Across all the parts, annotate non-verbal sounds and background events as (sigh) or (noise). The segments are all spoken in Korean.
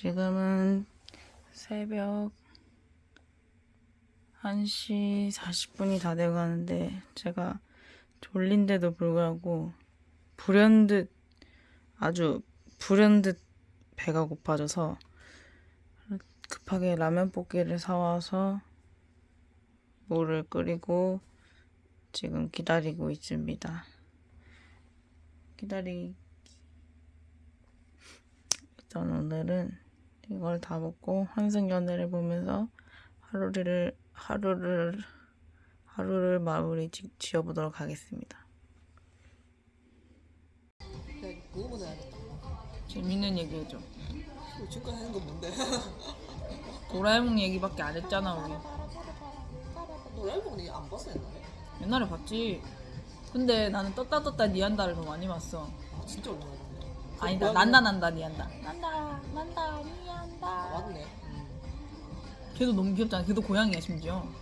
지금은 새벽 1시 40분이 다 돼가는데 제가 졸린데도 불구하고 불현듯 아주 불현듯 배가 고파져서 급하게 라면 볶기를 사와서 물을 끓이고 지금 기다리고 있습니다. 기다리 일단 오늘은 이걸 다 먹고 환승연애를 보면서 하루를 하루를 하루를 마무리 지, 지어보도록 하겠습니다. 재밌는 얘기 해줘. 지금까지 하는 건 뭔데? (laughs) 도라에몽 얘기밖에 안 했잖아 우리. 너 라이브는 이거 안 봤어 옛날에? 옛날에 봤지. 근데 나는 떴다 떴다 니안다를 더 많이 봤어. 아 진짜 오랜만에 아니다 난다 난다 니안다. 난다 난다 아, 니안다. 맞네 음. 걔도 너무 귀엽잖아. 걔도 고양이야 심지어. 음.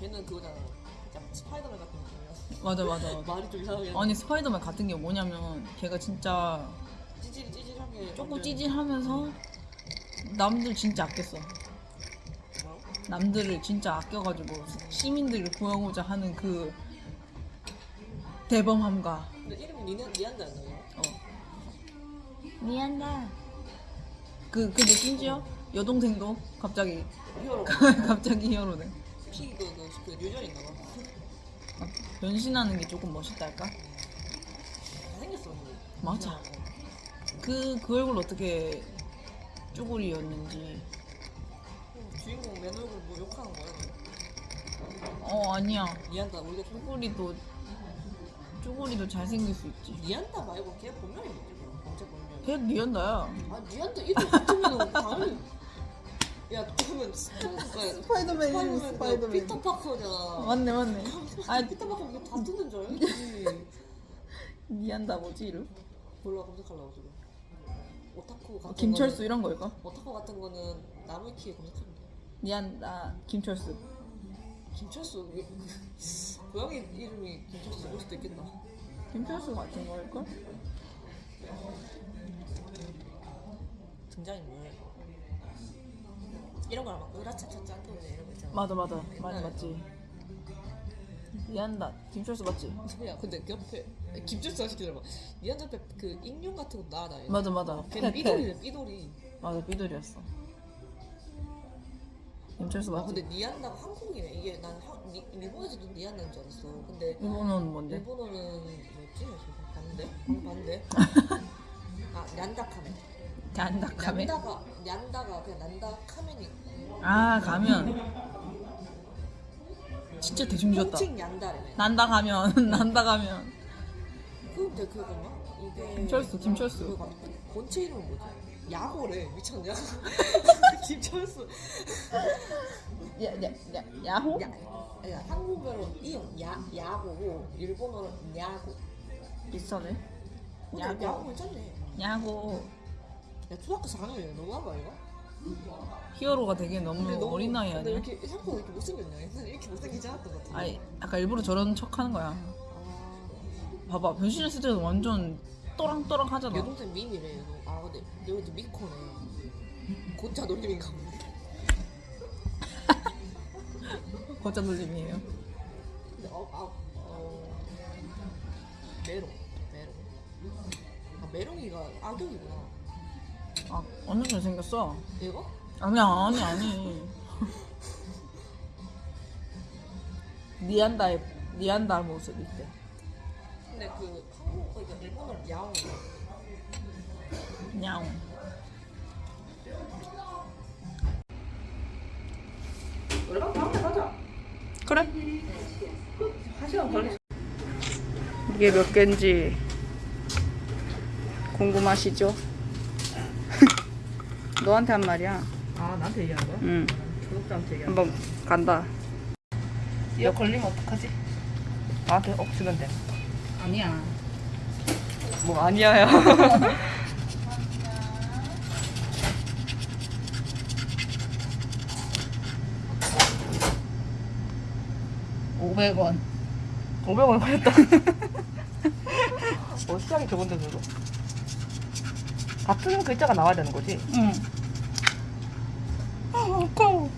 걔는 그거잖아 약간 스파이더맨 같은 느낌이야 맞아 맞아. 맞아. 말이 좀 이상하게 아니 스파이더맨 같은 게 뭐냐면 걔가 진짜 찌질이 찌질하게 완전- 찌질하면서 남들 진짜 아꼈어. 뭐라고? 남들을 진짜 아껴가지고 시민들을 구하고자 하는 그 대범함과 근데 이름이 니네 니한다였나 이거? 어. 미안다. 그 근데 심지어 여동생도 갑자기 히어로 (laughs) 갑자기 히어로네. 피 그 그 그, 그 유전인가 봐 아, 변신하는 게 조금 멋있달까? 잘생겼어 근데 맞아. 어. 그그 얼굴 어떻게 쭈구리였는지. 어, 주인공 맨 얼굴 뭐 욕하는 거야? 어 아니야. 니한다 우리가 좀 쭈구리도 쭈구리도 잘생길 수 있지. 니한다 말고 걔 본명이 뭐지? 걔 니언다야. 아 니한테 이름 같으면 당연히 야 그러면 스파이더맨 스파이더맨 스파이더맨. 피터 파커잖아 맞네 맞네. 아 피터 파커 이거 다 듣는 줄 알겠지 니안다 뭐지 이름? 몰라 검색하려고 지금 오타쿠 같은 김철수 거는, 이런 거일까? 오타쿠 같은 거는 나무위키에 검색하면 돼 니안다 김철수. 김철수. 고양이 이름이 김철수 일 수도 있겠다. 김철수 같은 거일까? 등장인물 이런 거랑 막 으라차차차 한테 이런 거 있잖아 맞아 맞아. 많이 맞지. 니안다. 김철수 맞지? 야 근데 그 옆에 김철수가 시키더라 니한테 옆에 그 익룡 같은 거 나와 나 맞아 맞아. 걔는 페, 삐돌이래 삐돌이. 맞아 삐돌이었어. 김철수 아 맞지? 근데 니안나가 한국이네 이게 난 한, 니, 일본에서도 니안나인 줄 알았어 근데 일본어는 뭔데? 일본어는 뭐였지? 봤는데? 방금 봤는데? 아 냔다카멘 간다카메. 냔다가 냔다가 그냥 난다카멘이 아 가면 진짜 대충 지었다. 통칭 냔다래네 난다 가면 (laughs) 난다 가면 근데 그건가? 이게 김철수 김철수. 본체 이름은 뭐지? 야호래 미쳤냐? (laughs) 김철수 야 야 야 야호? 야, 야 한국어로 이응 야 야고고 일본어로 야고 비슷하네. 근데 야고. 야고 괜찮네 야고 야 초등학교 4학년이야 너무한 거 아이가? 히어로가 되게 너무, 근데 너무- 어린 나이 근데 아니야? 이렇게 생각보다 이렇게 못생겼냐? 이렇게 못생기지 않았던 것 같은데 아니 아까 일부러 저런 척 하는 거야. 아, 봐봐 변신했을 때도 완전 또랑또랑 내 하잖아. 동생 밈이래 얘도. 아 근데 여기도 미코네 고짜 놀림인가 보네 (laughs) 거짜 돌림이에요. 근데 어, 아, 어 메롱 메롱 아 메롱이가 악역이구나 아 완전 잘생겼어. 얘가? 아니야 아니 아니. 니안다의 니안다 모습 이때. 근데 그 한국 그러니까 일본어로 야옹 냐옹. 노래방 다음에 가자 그래. 한 시간 걸리 이게 몇 개인지 궁금하시죠? (laughs) 너한테 한 말이야. 아 나한테 얘기하는 거야? 응. 구독자한테 한번 간다. 이거 걸리면 어떡하지? 나한테 억 주면 돼 아니야. 뭐 아니야야 (laughs) 오백 원. 500원 걸렸다 어 시작이 저건데 그거 같은 글자가 나와야 되는 거지? 응. 너무 아까워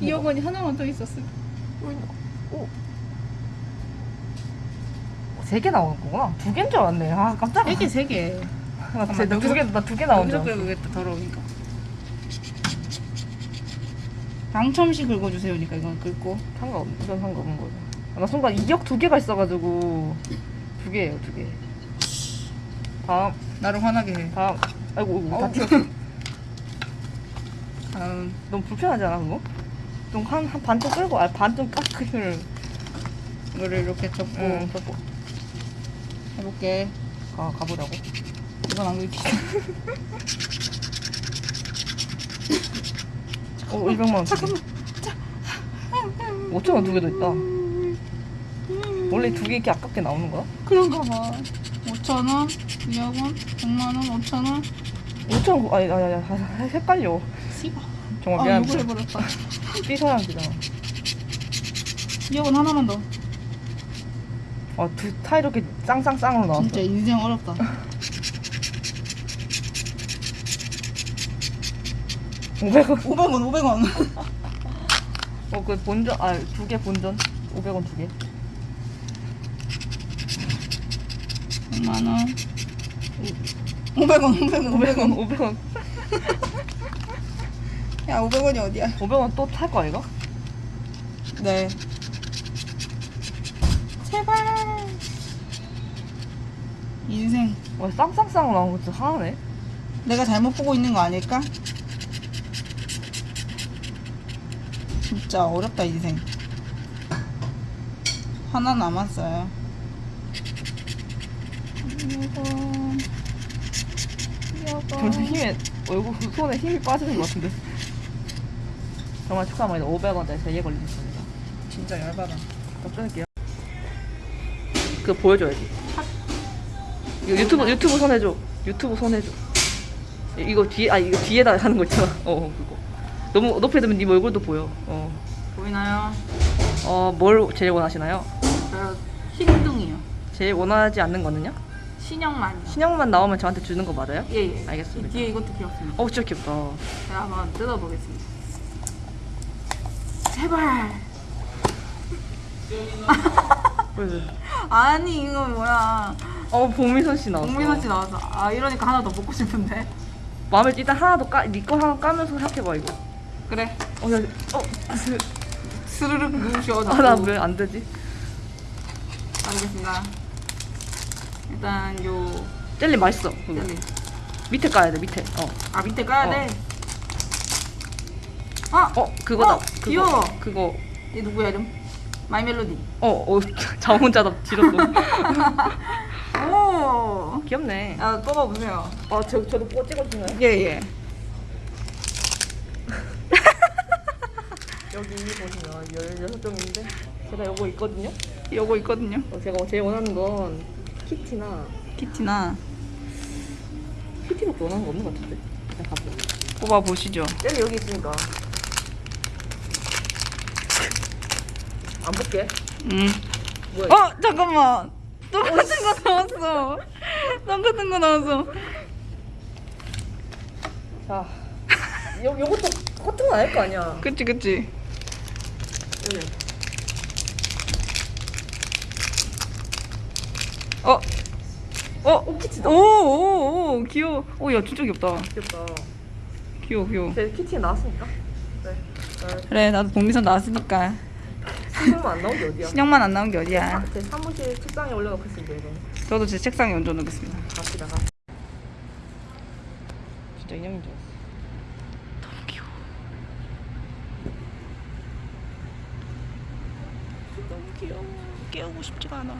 2억 원이 하나만 더 있었어 세개 나오는 거구나. 두 개인 줄 알았네. 아 깜짝이야. 3개 3개 나두 개, 나 두 개 나온 줄 알았어. 끄겠다 더러우니까 당첨시 긁어주세요니까 이건 긁고 상관없, 이건 상관없는 거죠. 아, 나 순간 2억 두 개가 있어가지고 두 개예요, 두 개. 다음, 나를 화나게 해 다음. 아이고, 이거 다. 튀었어. 다음 너무 불편하지 않아 그거? 좀한 한 반쯤 끌고, 아 반쯤 깎으면 이거를 이렇게 접고 응, 저거 해볼게 가 가보자고. 이건 안 긁히지 어, 200만 원. 잠깐만. 5천 원두 개도 있다. 원래 두 개 이렇게 아깝게 나오는 거야? 그런가 봐 5천원 2억원 100만원 5천원 5천 원, 아니, 아니, 아니, 아니, 헷갈려. 씨발 정말 아 미안합니다. 욕을 해버렸다 삐서양기잖아. 2억원 하나만 더 아, 두, 다 이렇게 쌍쌍쌍으로 나왔어. 진짜 인생 어렵다 500원. 500원 500원 어, 그 본전, 아, 두 개 본전. 500원 두 개. 100만원 500원 500원 500원, 500원. 야 500원이 어디야 500원 또 탈 거야, 이거? 네 제발 인생 와, 쌍쌍쌍으로 나온 거 진짜 하나네. 내가 잘못 보고 있는 거 아닐까? 진짜 어렵다 인생 하나 남았어요 점점 힘에, 얼굴, 손에 힘이 빠지는 것 같은데. 정말 축하합니다. 500원짜리 3개 걸리셨습니다. 진짜 열받아 더 끊을게요. 그거 보여줘야지. 이거 유튜브, 유튜브 손 해줘. 유튜브 손 해줘. 이- 이거 뒤에, 아, 이거 뒤에다 하는 거 있잖아. 어, 그거. 너무 높이 두면 네 얼굴도 보여. 어. 보이나요? 어, 뭘 제일 원하시나요? 저 흰둥이요 제일 원하지 않는 거는요? 신형만요 신형만 나오면 저한테 주는 거 맞아요? 예예 알겠습니다. 뒤에 이것도 귀엽습니다 어, 진짜 귀엽다. 제가 한번 뜯어보겠습니다 제발. 아니 이거 뭐야 어, 보미선 씨 나왔어. 공민선 씨 나와서 아 이러니까 하나 더 먹고 싶은데 마음에 일단 하나 더 까, 니거 하나 까면서 생각해봐, 이거. 그래 어, 야, 어, 그, 스르륵 누우셔 아, 나 왜 안 되지? 알겠습니다 일단 요 젤리 맛있어. 그거. 젤리 밑에 까야 돼, 밑에. 어. 아 밑에 까야 어. 돼 아! 어, 그거다. 어, 그거. 귀여워. 그거. 얘 누구야 이름? 마이 멜로디 어, 어, (laughs) 자 혼자 다 뒤졌어. (laughs) 오! 귀엽네. 야 뽑아보세요 아, 저, 저도 뽀 찍어주나요? 예 예 (laughs) 여기 보시면 16종인데, 제가 요거 있거든요? 요거 있거든요 어, 제가 제일 원하는 건 키티나, 키티나 키티밖에 원하는 거 없는 것 같은데? 그냥 가보자. 뽑아보시죠 젤리 여기 있으니까. 안 볼게. 음. 뭐야? 어 잠깐만 똑같은 거 나왔어 똑같은 거 나왔어 자, 요, 요것도 커튼 아닐 거 아니야. 그치 그치 여기. 어? 어? 오, 키티다. 오오오 귀여워 오야 진짜 귀엽다 귀엽다. 귀여워 귀여워 제 키티에 나왔으니까. 네. 그래 나도 복미선 나왔으니까 신경만 안 나온 게 어디야? 신형만 안 나온 게 어디야 제 사무실 책상에 올려놓겠습니다, 이거. 저도 제 책상에 얹어놓겠습니다 갑시다, 가. 진짜 인형인 줄 알았어. 너무 귀여워 너무 귀여워 깨우고 싶지가 않아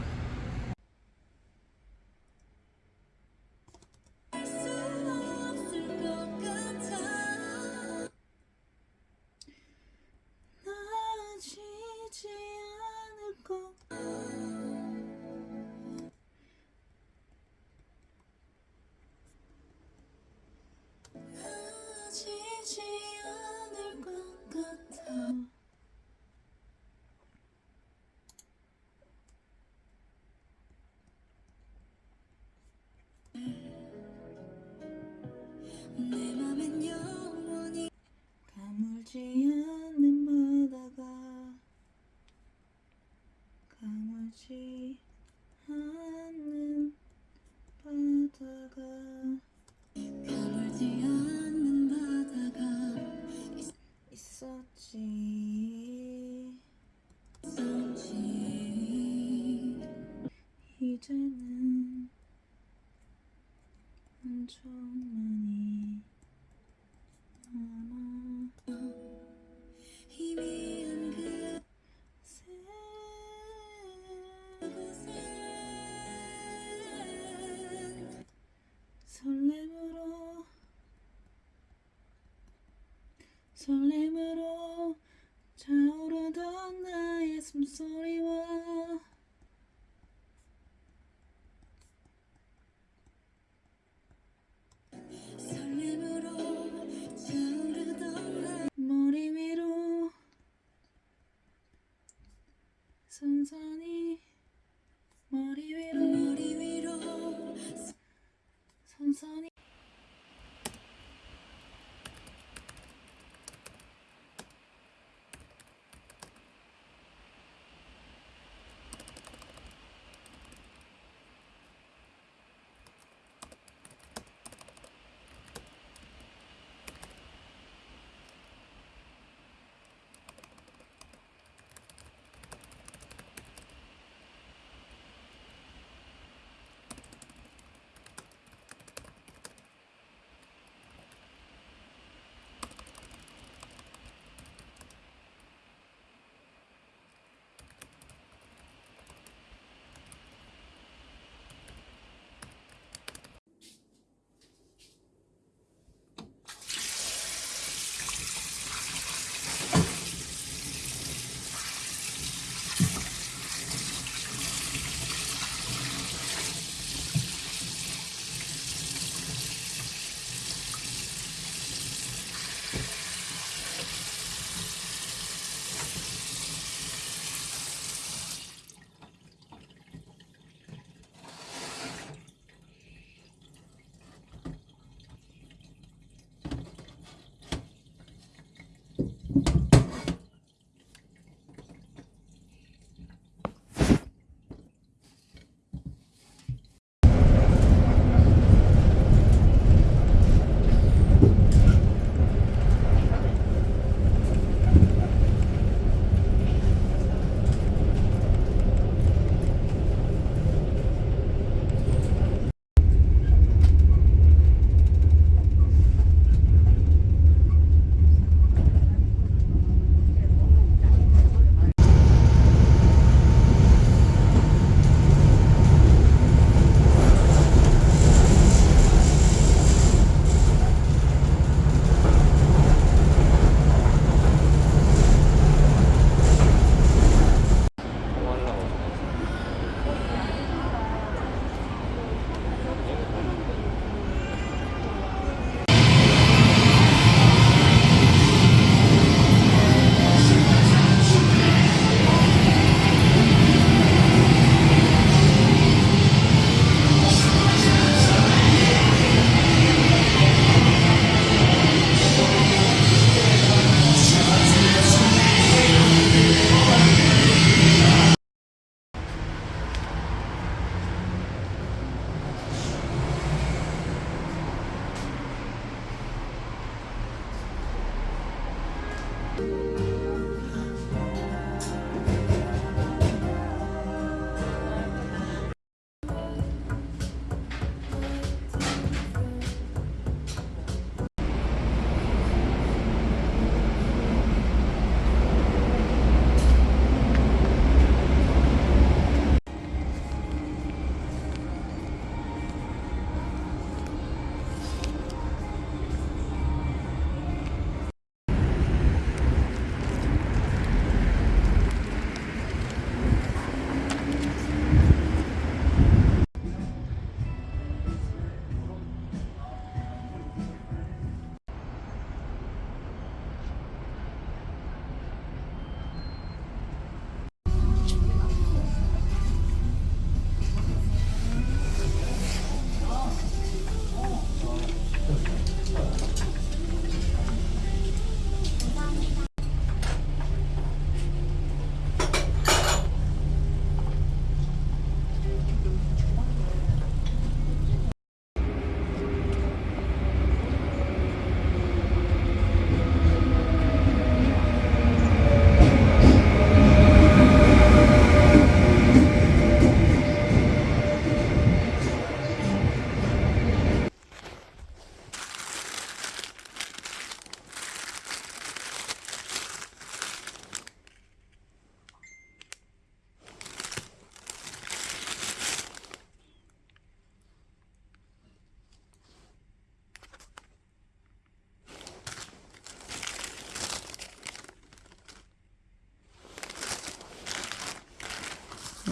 좀만이 남아. 희미한 그새 설렘으로. 설렘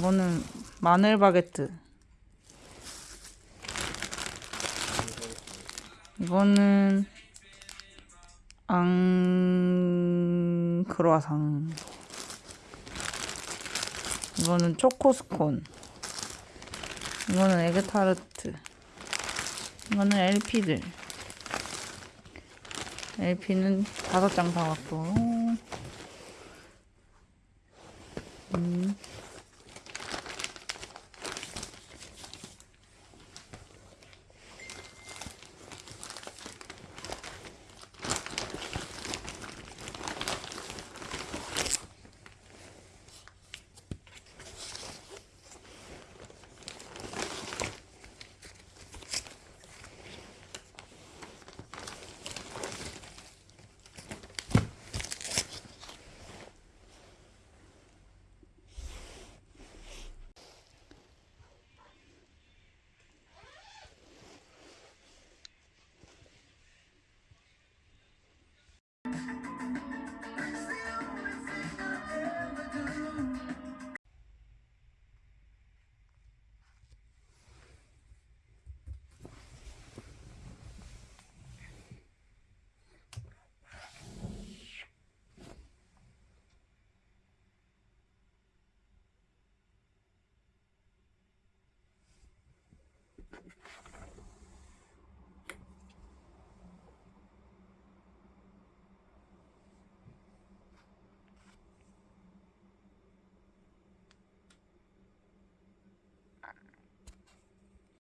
이거는 마늘 바게트. 이거는 앙 크로아상. 이거는 초코 스콘. 이거는 에그타르트. 이거는 LP들. LP는 다섯 장 사왔고. 음.